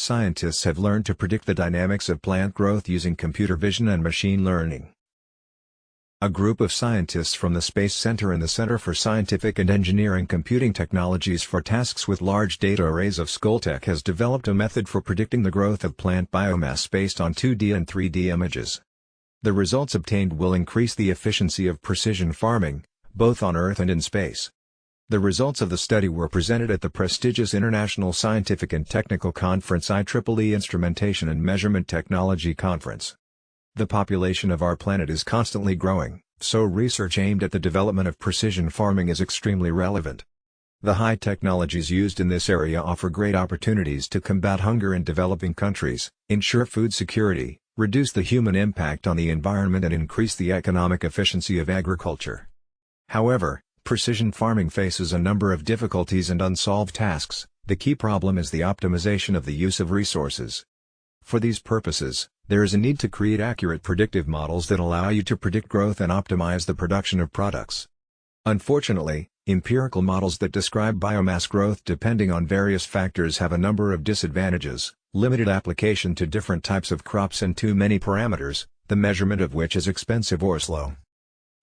scientists have learned to predict the dynamics of plant growth using computer vision and machine learning. A group of scientists from the Space Center and the Center for Scientific and Engineering Computing Technologies for tasks with large data arrays of Skoltech has developed a method for predicting the growth of plant biomass based on 2D and 3D images. The results obtained will increase the efficiency of precision farming, both on Earth and in space. The results of the study were presented at the prestigious International Scientific and Technical Conference IEEE Instrumentation and Measurement Technology Conference. The population of our planet is constantly growing, so research aimed at the development of precision farming is extremely relevant. The high technologies used in this area offer great opportunities to combat hunger in developing countries, ensure food security, reduce the human impact on the environment and increase the economic efficiency of agriculture. However, precision farming faces a number of difficulties and unsolved tasks, the key problem is the optimization of the use of resources. For these purposes, there is a need to create accurate predictive models that allow you to predict growth and optimize the production of products. Unfortunately, empirical models that describe biomass growth depending on various factors have a number of disadvantages, limited application to different types of crops and too many parameters, the measurement of which is expensive or slow.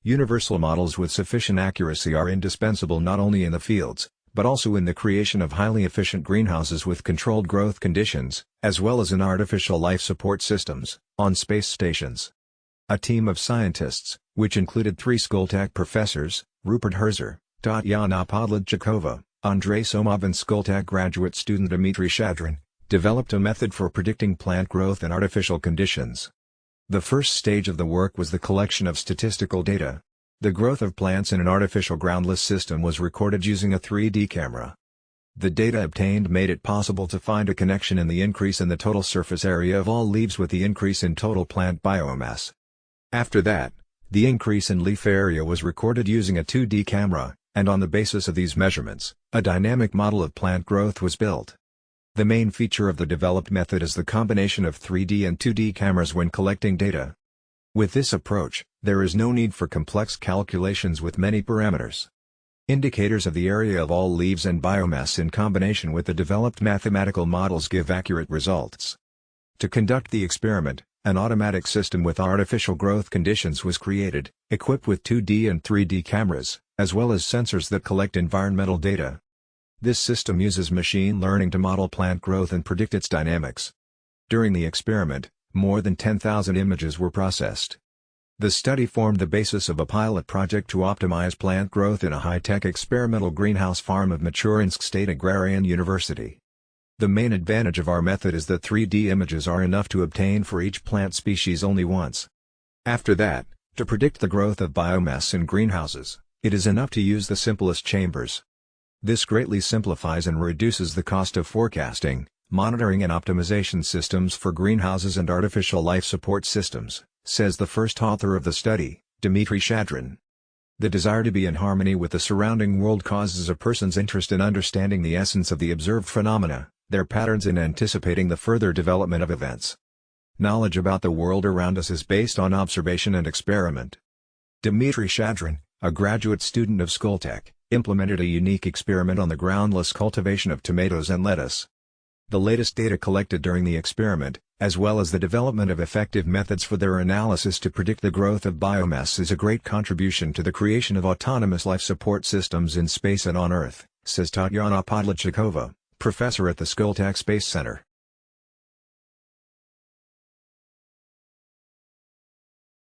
Universal models with sufficient accuracy are indispensable not only in the fields, but also in the creation of highly efficient greenhouses with controlled growth conditions, as well as in artificial life support systems, on space stations. A team of scientists, which included three Skoltech professors, Rupert Herzer, Tatyana Podladchikova, Andrei Somov and Skoltech graduate student Dmitry Shadrin, developed a method for predicting plant growth in artificial conditions. The first stage of the work was the collection of statistical data, the growth of plants in an artificial groundless system was recorded using a 3D camera. The data obtained made it possible to find a connection in the increase in the total surface area of all leaves with the increase in total plant biomass. After that, the increase in leaf area was recorded using a 2D camera, and on the basis of these measurements, a dynamic model of plant growth was built. The main feature of the developed method is the combination of 3D and 2D cameras when collecting data. With this approach, there is no need for complex calculations with many parameters. Indicators of the area of all leaves and biomass in combination with the developed mathematical models give accurate results. To conduct the experiment, an automatic system with artificial growth conditions was created, equipped with 2D and 3D cameras, as well as sensors that collect environmental data. This system uses machine learning to model plant growth and predict its dynamics. During the experiment, more than 10,000 images were processed. The study formed the basis of a pilot project to optimize plant growth in a high-tech experimental greenhouse farm of Michurinsk State Agrarian University. The main advantage of our method is that 3D images are enough to obtain for each plant species only once. After that, to predict the growth of biomass in greenhouses, it is enough to use the simplest chambers. This greatly simplifies and reduces the cost of forecasting, monitoring and optimization systems for greenhouses and artificial life support systems, says the first author of the study, Dmitry Shadrin. The desire to be in harmony with the surrounding world causes a person's interest in understanding the essence of the observed phenomena, their patterns in anticipating the further development of events. Knowledge about the world around us is based on observation and experiment. Dmitry Shadrin, a graduate student of Skoltech, implemented a unique experiment on the groundless cultivation of tomatoes and lettuce. The latest data collected during the experiment, as well as the development of effective methods for their analysis to predict the growth of biomass is a great contribution to the creation of autonomous life support systems in space and on Earth, says Tatyana Podladchikova, professor at the Skoltech Space Center.